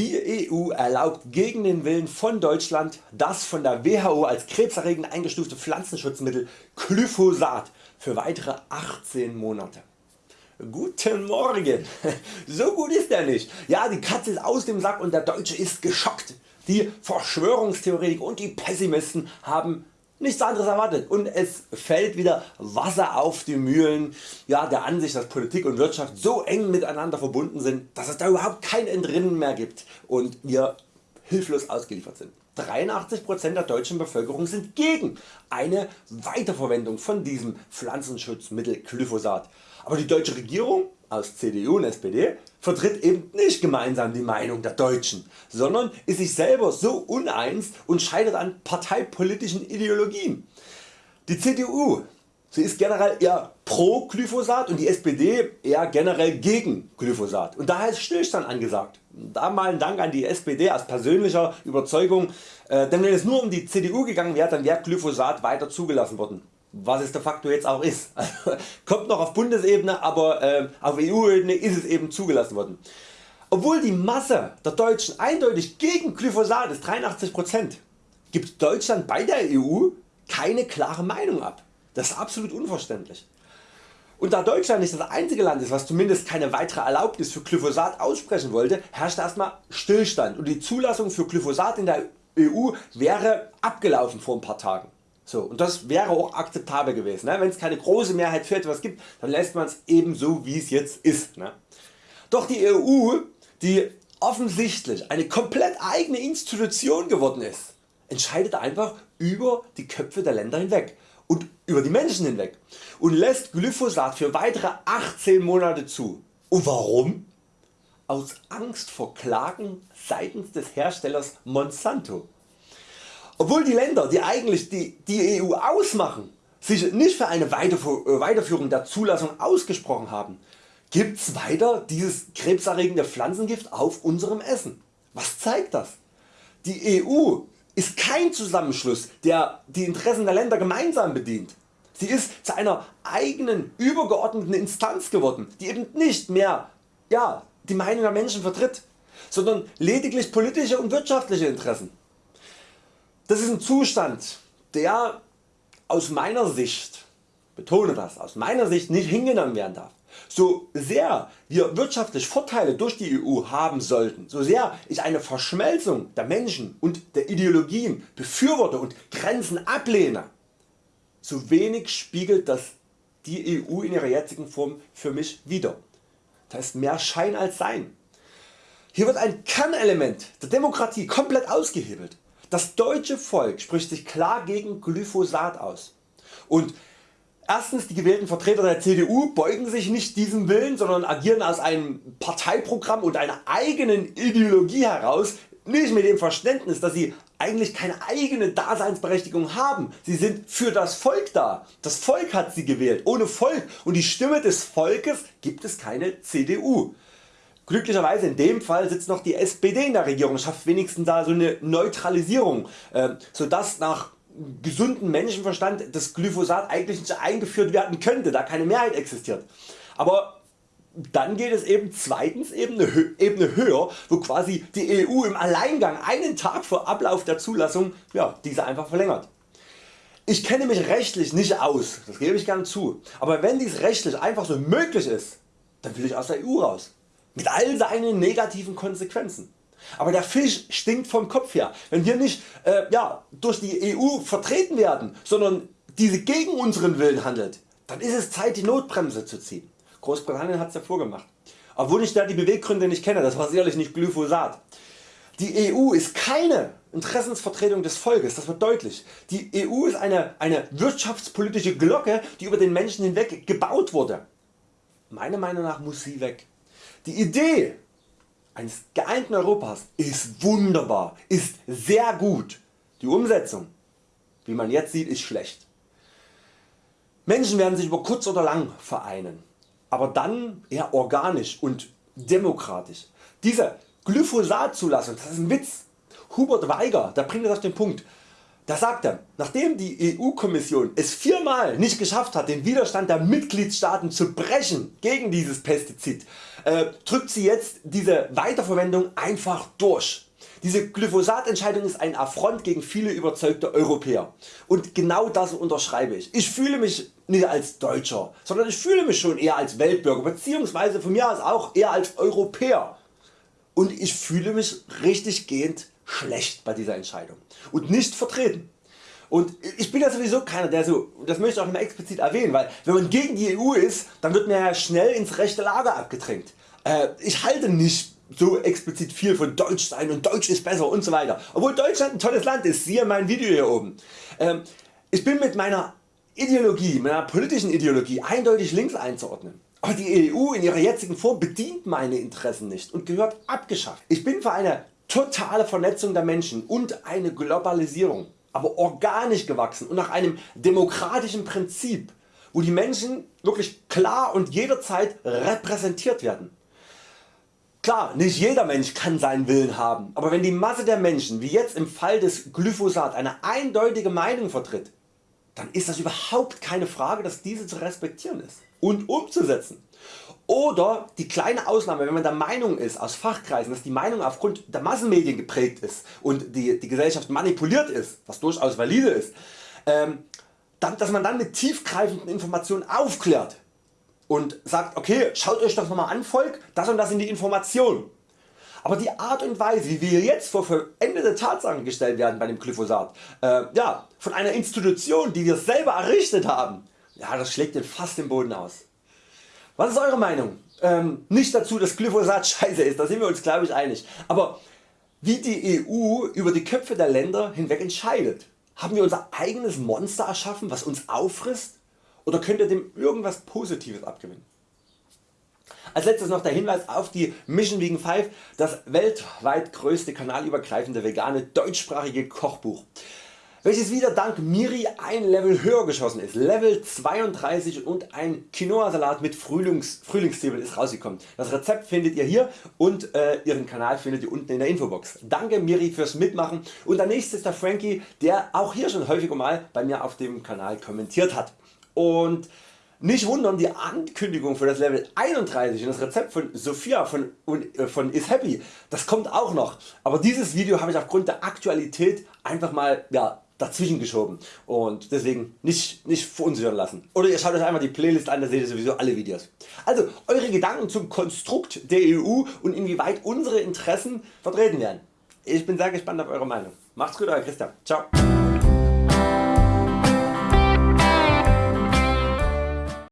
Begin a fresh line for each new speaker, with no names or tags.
Die EU erlaubt gegen den Willen von Deutschland das von der WHO als krebserregend eingestufte Pflanzenschutzmittel Glyphosat für weitere 18 Monate. Guten Morgen, so gut ist er nicht. Ja die Katze ist aus dem Sack und der Deutsche ist geschockt. Die Verschwörungstheoretiker und die Pessimisten haben nichts anderes erwartet und es fällt wieder Wasser auf die Mühlen ja, der Ansicht dass Politik und Wirtschaft so eng miteinander verbunden sind dass es da überhaupt kein Entrinnen mehr gibt und wir hilflos ausgeliefert sind. 83% der deutschen Bevölkerung sind gegen eine Weiterverwendung von diesem Pflanzenschutzmittel Glyphosat. Aber die deutsche Regierung aus CDU und SPD vertritt eben nicht gemeinsam die Meinung der Deutschen, sondern ist sich selber so uneins und scheitert an parteipolitischen Ideologien. Die CDU sie ist generell eher pro Glyphosat und die SPD eher generell gegen Glyphosat und daher ist Stillstand angesagt. Da mal ein Dank an die SPD aus persönlicher Überzeugung, äh, denn wenn es nur um die CDU gegangen wäre, dann wäre Glyphosat weiter zugelassen worden was es de facto jetzt auch ist. Kommt noch auf Bundesebene, aber äh, auf EU-Ebene ist es eben zugelassen worden. Obwohl die Masse der Deutschen eindeutig gegen Glyphosat ist 83%, gibt Deutschland bei der EU keine klare Meinung ab. Das ist absolut unverständlich. Und da Deutschland nicht das einzige Land ist was zumindest keine weitere Erlaubnis für Glyphosat aussprechen wollte, herrscht erstmal Stillstand und die Zulassung für Glyphosat in der EU wäre abgelaufen vor ein paar Tagen. So, und das wäre auch akzeptabel gewesen. Ne? Wenn es keine große Mehrheit für etwas gibt, dann lässt man es eben so wie es jetzt ist. Ne? Doch die EU, die offensichtlich eine komplett eigene Institution geworden ist, entscheidet einfach über die Köpfe der Länder hinweg und über die Menschen hinweg und lässt Glyphosat für weitere 18 Monate zu. Und warum? Aus Angst vor Klagen seitens des Herstellers Monsanto. Obwohl die Länder die eigentlich die, die EU ausmachen sich nicht für eine äh, Weiterführung der Zulassung ausgesprochen haben, gibt's weiter dieses krebserregende Pflanzengift auf unserem Essen. Was zeigt das? Die EU ist kein Zusammenschluss der die Interessen der Länder gemeinsam bedient. Sie ist zu einer eigenen übergeordneten Instanz geworden die eben nicht mehr ja, die Meinung der Menschen vertritt, sondern lediglich politische und wirtschaftliche Interessen. Das ist ein Zustand der aus meiner Sicht, betone das, aus meiner Sicht nicht hingenommen werden darf. So sehr wir wirtschaftlich Vorteile durch die EU haben sollten, so sehr ich eine Verschmelzung der Menschen und der Ideologien befürworte und Grenzen ablehne, so wenig spiegelt das die EU in ihrer jetzigen Form für mich wider. Das ist mehr Schein als Sein. Hier wird ein Kernelement der Demokratie komplett ausgehebelt. Das deutsche Volk spricht sich klar gegen Glyphosat aus. Und Erstens die gewählten Vertreter der CDU beugen sich nicht diesem Willen, sondern agieren aus einem Parteiprogramm und einer eigenen Ideologie heraus, nicht mit dem Verständnis dass sie eigentlich keine eigene Daseinsberechtigung haben. Sie sind für das Volk da. Das Volk hat sie gewählt. Ohne Volk und die Stimme des Volkes gibt es keine CDU. Glücklicherweise in dem Fall sitzt noch die SPD in der Regierung, schafft wenigstens da so eine Neutralisierung, äh, sodass nach gesundem Menschenverstand das Glyphosat eigentlich nicht eingeführt werden könnte, da keine Mehrheit existiert. Aber dann geht es eben zweitens Ebene, Ebene höher, wo quasi die EU im Alleingang einen Tag vor Ablauf der Zulassung ja, diese einfach verlängert. Ich kenne mich rechtlich nicht aus, das gebe ich gern zu, aber wenn dies rechtlich einfach so möglich ist, dann will ich aus der EU raus mit all seinen negativen Konsequenzen. Aber der Fisch stinkt vom Kopf her. Wenn wir nicht äh, ja, durch die EU vertreten werden, sondern diese gegen unseren Willen handelt, dann ist es Zeit die Notbremse zu ziehen. Großbritannien hat es ja vorgemacht. Obwohl ich da die Beweggründe nicht kenne, das war sicherlich nicht Glyphosat. Die EU ist keine Interessensvertretung des Volkes, das wird deutlich. Die EU ist eine, eine wirtschaftspolitische Glocke die über den Menschen hinweg gebaut wurde. Meiner Meinung nach muss sie weg. Die Idee eines geeinten Europas ist wunderbar, ist sehr gut. Die Umsetzung, wie man jetzt sieht, ist schlecht. Menschen werden sich über kurz oder lang vereinen, aber dann eher organisch und demokratisch. Diese Glyphosat Zulassung, das ist ein Witz. Hubert Weiger der bringt das auf den Punkt. Da sagt er, nachdem die EU-Kommission es viermal nicht geschafft hat den Widerstand der Mitgliedstaaten zu brechen gegen dieses Pestizid, äh, drückt sie jetzt diese Weiterverwendung einfach durch. Diese Glyphosat-Entscheidung ist ein Affront gegen viele überzeugte Europäer und genau das unterschreibe ich. Ich fühle mich nicht als Deutscher, sondern ich fühle mich schon eher als Weltbürger bzw. von mir aus auch eher als Europäer und ich fühle mich richtig gehend schlecht bei dieser Entscheidung und nicht vertreten. Und ich bin ja sowieso keiner der so, das möchte ich auch immer explizit erwähnen, weil wenn man gegen die EU ist, dann wird man ja schnell ins rechte Lager abgedrängt. Äh, ich halte nicht so explizit viel von Deutsch sein und Deutsch ist besser und so weiter. Obwohl Deutschland ein tolles Land ist, siehe mein Video hier oben. Ähm, ich bin mit meiner Ideologie, meiner politischen Ideologie eindeutig links einzuordnen. Aber die EU in ihrer jetzigen Form bedient meine Interessen nicht und gehört abgeschafft. Ich bin für eine totale Vernetzung der Menschen und eine Globalisierung, aber organisch gewachsen und nach einem demokratischen Prinzip, wo die Menschen wirklich klar und jederzeit repräsentiert werden. Klar, nicht jeder Mensch kann seinen Willen haben, aber wenn die Masse der Menschen wie jetzt im Fall des Glyphosat eine eindeutige Meinung vertritt, dann ist das überhaupt keine Frage dass diese zu respektieren ist und umzusetzen. Oder die kleine Ausnahme, wenn man der Meinung ist aus Fachkreisen, dass die Meinung aufgrund der Massenmedien geprägt ist und die, die Gesellschaft manipuliert ist, was durchaus valide ist, ähm, dass man dann mit tiefgreifenden Informationen aufklärt und sagt okay schaut Euch das nochmal an Volk, das und das sind die Informationen. Aber die Art und Weise wie wir jetzt vor vollendete Tatsachen gestellt werden bei dem Glyphosat, äh, ja, von einer Institution die wir selber errichtet haben, ja, das schlägt den fast den Boden aus. Was ist Eure Meinung? Ähm, nicht dazu dass Glyphosat scheiße ist, da sind wir uns glaube ich einig. Aber wie die EU über die Köpfe der Länder hinweg entscheidet. Haben wir unser eigenes Monster erschaffen was uns auffrisst oder könnt ihr dem irgendwas Positives abgewinnen? Als letztes noch der Hinweis auf die Mission Vegan 5, das weltweit größte kanalübergreifende vegane deutschsprachige Kochbuch welches wieder dank Miri ein Level höher geschossen ist. Level 32 und ein Quinoa Salat mit Frühlings, Frühlingszwiebeln ist rausgekommen. Das Rezept findet ihr hier und äh, ihren Kanal findet ihr unten in der Infobox. Danke Miri fürs Mitmachen und der nächste ist der Frankie der auch hier schon häufiger mal bei mir auf dem Kanal kommentiert hat. Und nicht wundern, die Ankündigung für das Level 31 und das Rezept von Sophia von, äh, von Is Happy, das kommt auch noch. Aber dieses Video habe ich aufgrund der Aktualität einfach mal ja, dazwischen geschoben und deswegen nicht, nicht verunsichern lassen. Oder ihr schaut Euch einmal die Playlist an, da seht ihr sowieso alle Videos. Also Eure Gedanken zum Konstrukt der EU und inwieweit unsere Interessen vertreten werden. Ich bin sehr gespannt auf Eure Meinung. Macht's gut Euer Christian. Ciao.